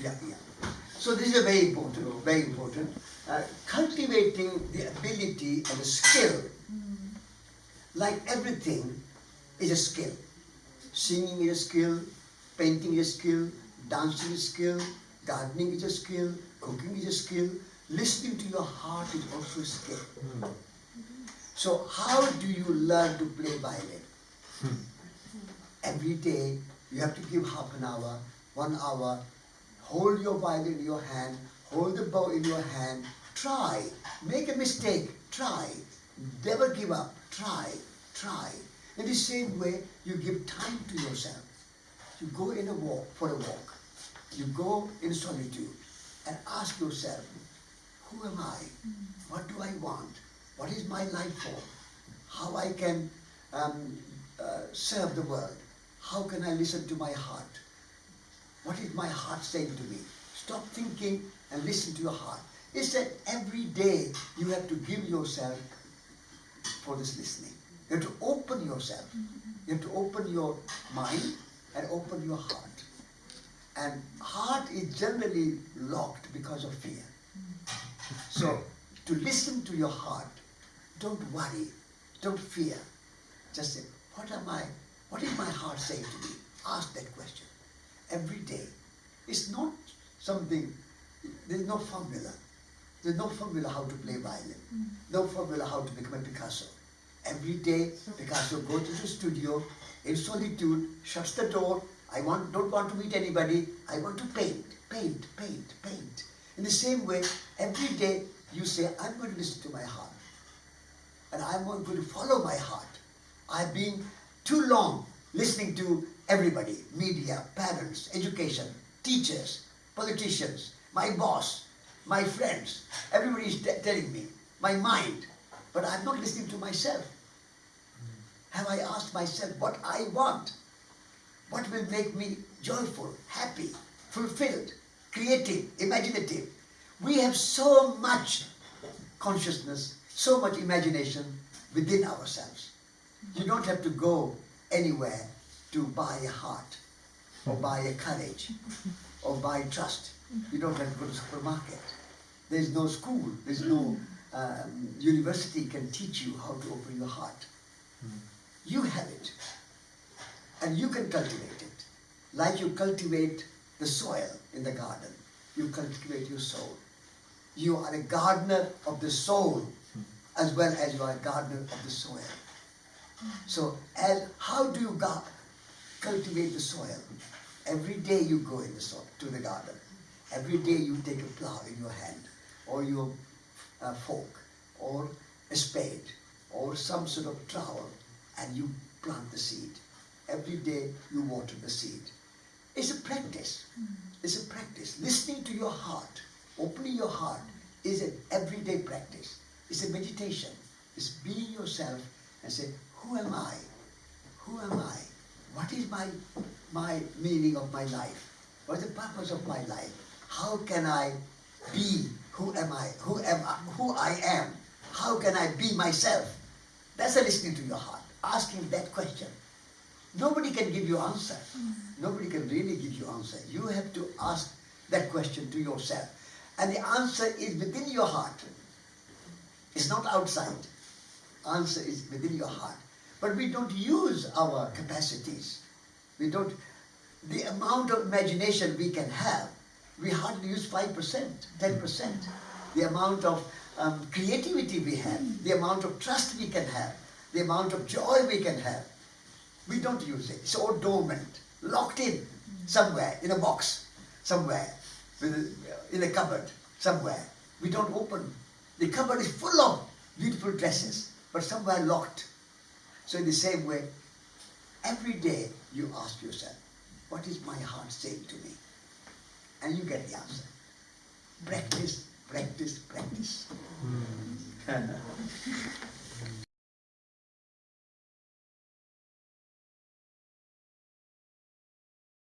Yeah, yeah. So this is very important, very important. Uh, cultivating the ability and the skill, hmm. like everything, is a skill. Singing is a skill, painting is a skill, dancing is a skill, gardening is a skill, cooking is a skill, listening to your heart is also a skill. Hmm. So how do you learn to play violin? Hmm. Every day you have to give half an hour, one hour, hold your violin in your hand, hold the bow in your hand, try, make a mistake, try, never give up, try, try. In the same way, you give time to yourself. You go in a walk, for a walk. You go in solitude and ask yourself, who am I? What do I want? What is my life for? How I can um, uh, serve the world? How can I listen to my heart? What is my heart saying to me? Stop thinking and listen to your heart. It's that every day you have to give yourself for this listening. You have to open yourself. You have to open your mind and open your heart. And heart is generally locked because of fear. So to listen to your heart, don't worry, don't fear. Just say, what am I, what is my heart saying to me? Ask that question every day. It's not something, there's no formula. There's no formula how to play violin. Mm. No formula how to become a Picasso. Every day, Picasso goes to the studio in solitude, shuts the door. I want, don't want to meet anybody. I want to paint, paint, paint, paint. In the same way, every day you say, I'm going to listen to my heart. And I'm going to follow my heart. I've been too long listening to everybody, media, parents, education, teachers, politicians, my boss, my friends. Everybody is telling me, my mind. But I'm not listening to myself. Have I asked myself what I want? What will make me joyful, happy, fulfilled, creative, imaginative? We have so much consciousness, so much imagination within ourselves. You don't have to go anywhere to buy a heart, or hmm. buy a courage, or buy trust. You don't have to go to the supermarket. There's no school, there's no hmm. um, university can teach you how to open your heart. Hmm. You have it, and you can cultivate it. Like you cultivate the soil in the garden, you cultivate your soul. You are a gardener of the soul as well as you are a gardener of the soil. So, as, how do you ga- cultivate the soil? Every day you go in the soil, to the garden. Every day you take a plow in your hand, or your uh, fork, or a spade, or some sort of trowel, and you plant the seed. Every day you water the seed. It's a practice. It's a practice. Listening to your heart, opening your heart, is an everyday practice. It's a meditation. It's being yourself and say, who am I? Who am I? What is my my meaning of my life? What is the purpose of my life? How can I be who am I? Who am I? Who I am? How can I be myself? That's a listening to your heart. Asking that question. Nobody can give you answer. Mm. Nobody can really give you answer. You have to ask that question to yourself. And the answer is within your heart. It's not outside. Answer is within your heart. But we don't use our capacities. We don't, the amount of imagination we can have, we hardly use 5%, 10%. The amount of um, creativity we have, the amount of trust we can have, the amount of joy we can have, we don't use it. It's all dormant, locked in somewhere, in a box, somewhere, in a cupboard, somewhere. We don't open. The cupboard is full of beautiful dresses, but somewhere locked. So in the same way, every day you ask yourself, what is my heart saying to me? And you get the answer. Practice, practice, practice. Hmm.